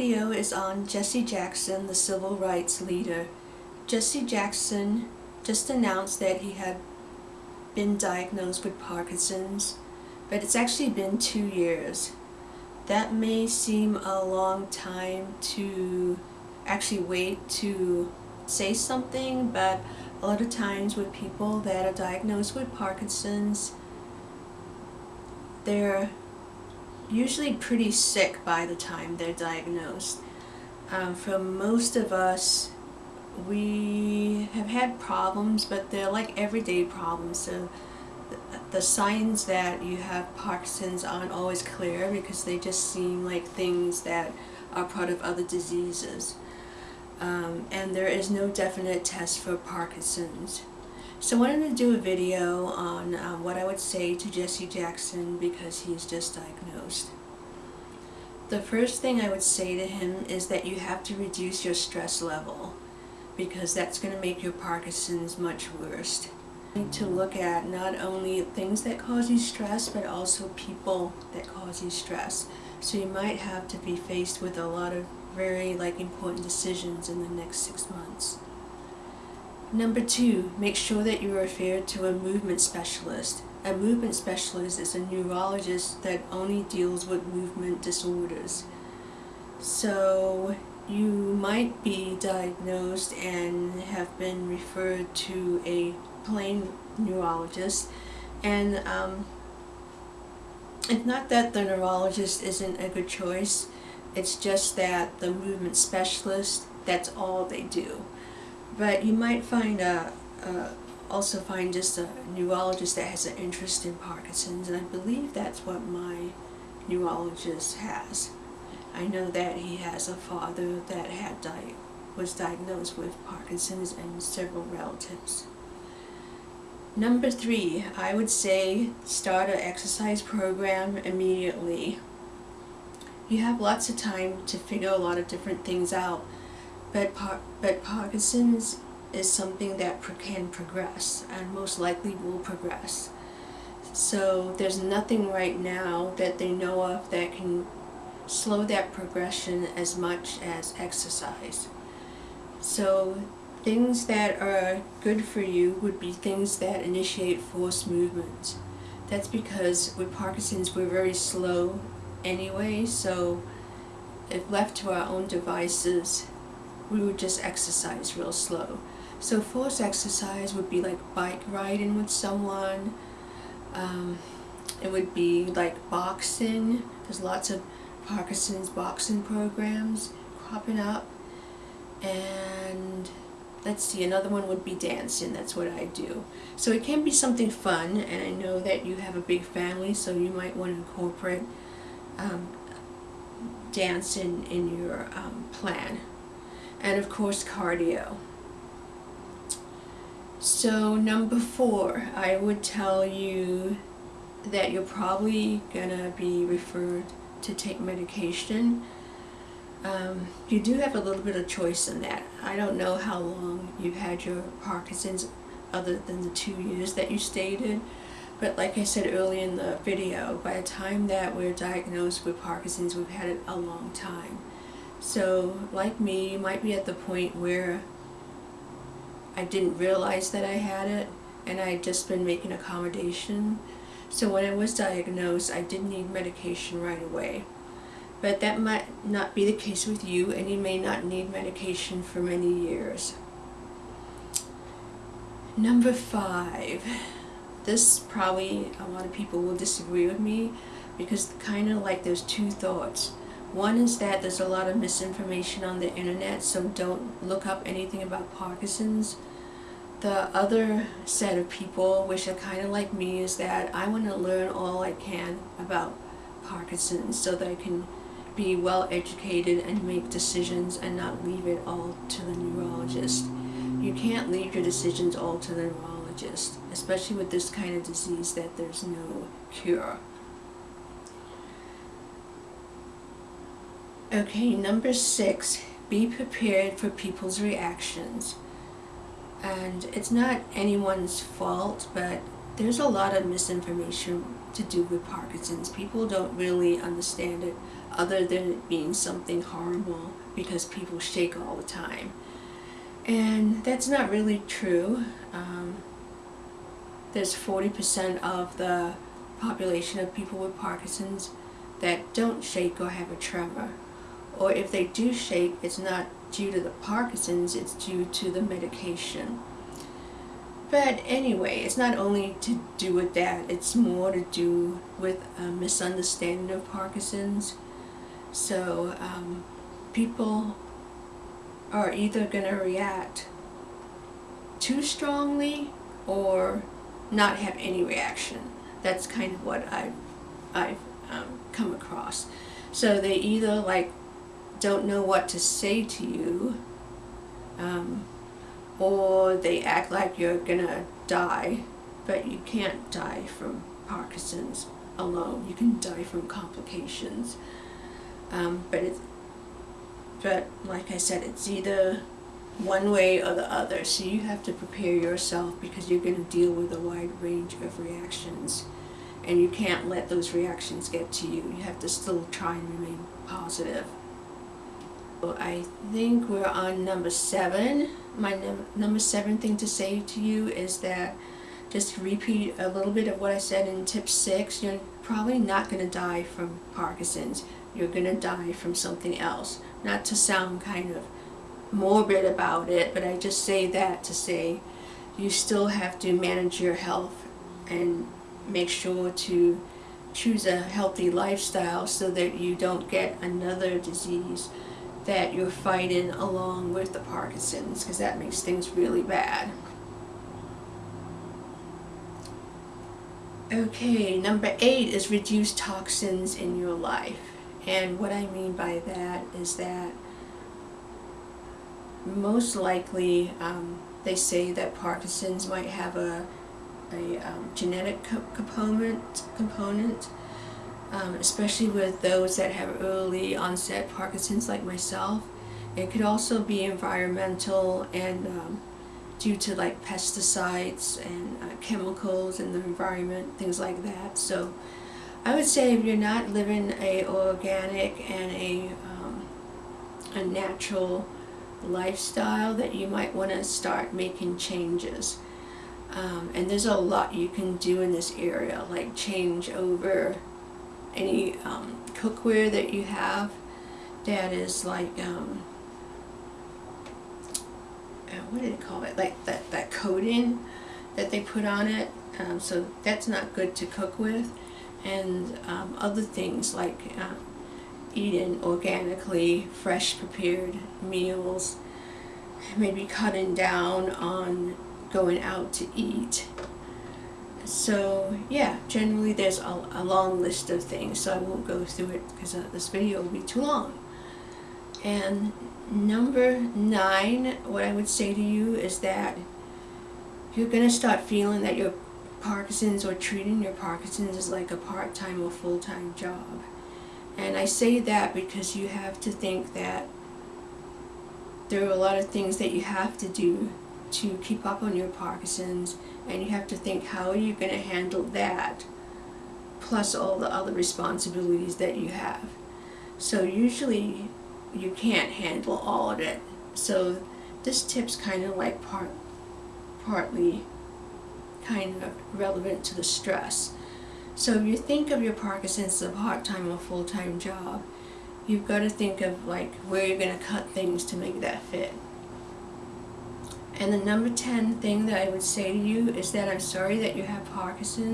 video is on Jesse Jackson, the civil rights leader. Jesse Jackson just announced that he had been diagnosed with Parkinson's, but it's actually been two years. That may seem a long time to actually wait to say something, but a lot of times with people that are diagnosed with Parkinson's, they're usually pretty sick by the time they're diagnosed. Um, for most of us, we have had problems, but they're like everyday problems. So the signs that you have Parkinson's aren't always clear because they just seem like things that are part of other diseases. Um, and there is no definite test for Parkinson's. So I wanted to do a video on um, what I would say to Jesse Jackson because he's just diagnosed. The first thing I would say to him is that you have to reduce your stress level because that's going to make your Parkinson's much worse. You need to look at not only things that cause you stress but also people that cause you stress. So you might have to be faced with a lot of very like important decisions in the next six months. Number two, make sure that you are referred to a movement specialist. A movement specialist is a neurologist that only deals with movement disorders. So you might be diagnosed and have been referred to a plain neurologist and um, it's not that the neurologist isn't a good choice, it's just that the movement specialist, that's all they do. But you might find a, a also find just a neurologist that has an interest in Parkinson's, and I believe that's what my neurologist has. I know that he has a father that had di was diagnosed with Parkinson's and several relatives. Number three, I would say start an exercise program immediately. You have lots of time to figure a lot of different things out but, par but Parkinson's is something that can progress and most likely will progress. So there's nothing right now that they know of that can slow that progression as much as exercise. So things that are good for you would be things that initiate force movement. That's because with Parkinson's we're very slow anyway, so if left to our own devices, we would just exercise real slow. So force exercise would be like bike riding with someone. Um, it would be like boxing. There's lots of Parkinson's boxing programs cropping up. And let's see, another one would be dancing. That's what I do. So it can be something fun, and I know that you have a big family, so you might want to incorporate um, dancing in your um, plan and of course cardio. So number four, I would tell you that you're probably gonna be referred to take medication. Um, you do have a little bit of choice in that. I don't know how long you've had your Parkinson's other than the two years that you stated. But like I said earlier in the video, by the time that we're diagnosed with Parkinson's, we've had it a long time. So, like me, you might be at the point where I didn't realize that I had it and I had just been making accommodation. So when I was diagnosed, I did need medication right away. But that might not be the case with you and you may not need medication for many years. Number five. This probably a lot of people will disagree with me because kind of like there's two thoughts. One is that there's a lot of misinformation on the internet, so don't look up anything about Parkinson's. The other set of people, which are kind of like me, is that I want to learn all I can about Parkinson's so that I can be well educated and make decisions and not leave it all to the neurologist. You can't leave your decisions all to the neurologist, especially with this kind of disease that there's no cure. Okay, number six, be prepared for people's reactions. And it's not anyone's fault, but there's a lot of misinformation to do with Parkinson's. People don't really understand it other than it being something horrible because people shake all the time. And that's not really true. Um, there's 40% of the population of people with Parkinson's that don't shake or have a tremor. Or if they do shake, it's not due to the Parkinson's, it's due to the medication. But anyway, it's not only to do with that, it's more to do with a misunderstanding of Parkinson's. So um, people are either going to react too strongly or not have any reaction. That's kind of what I've, I've um, come across. So they either like don't know what to say to you um, or they act like you're gonna die but you can't die from Parkinson's alone. You can die from complications. Um, but it's but like I said, it's either one way or the other. So you have to prepare yourself because you're going to deal with a wide range of reactions. And you can't let those reactions get to you. You have to still try and remain positive. I think we're on number seven. My num number seven thing to say to you is that just repeat a little bit of what I said in tip six. You're probably not going to die from Parkinson's. You're going to die from something else. Not to sound kind of morbid about it, but I just say that to say you still have to manage your health and make sure to choose a healthy lifestyle so that you don't get another disease that you're fighting along with the Parkinson's because that makes things really bad. Okay, number eight is reduce toxins in your life. And what I mean by that is that most likely um, they say that Parkinson's might have a, a um, genetic co component, component um, especially with those that have early onset Parkinson's like myself. It could also be environmental and um, due to like pesticides and uh, chemicals in the environment, things like that. So I would say if you're not living a organic and a, um, a natural lifestyle that you might want to start making changes. Um, and there's a lot you can do in this area, like change over any um, cookware that you have that is like, um, uh, what do they call it, like that, that coating that they put on it. Um, so that's not good to cook with. And um, other things like uh, eating organically, fresh prepared meals, maybe cutting down on going out to eat. So yeah, generally there's a, a long list of things, so I won't go through it because uh, this video will be too long. And number nine, what I would say to you is that you're going to start feeling that your Parkinson's or treating your Parkinson's is like a part-time or full-time job. And I say that because you have to think that there are a lot of things that you have to do to keep up on your Parkinson's and you have to think how are you going to handle that plus all the other responsibilities that you have. So usually you can't handle all of it. So this tip's kind of like part, partly kind of relevant to the stress. So if you think of your Parkinson's as a part-time or full-time job, you've got to think of like where you're going to cut things to make that fit. And the number 10 thing that I would say to you is that I'm sorry that you have Parkinson's.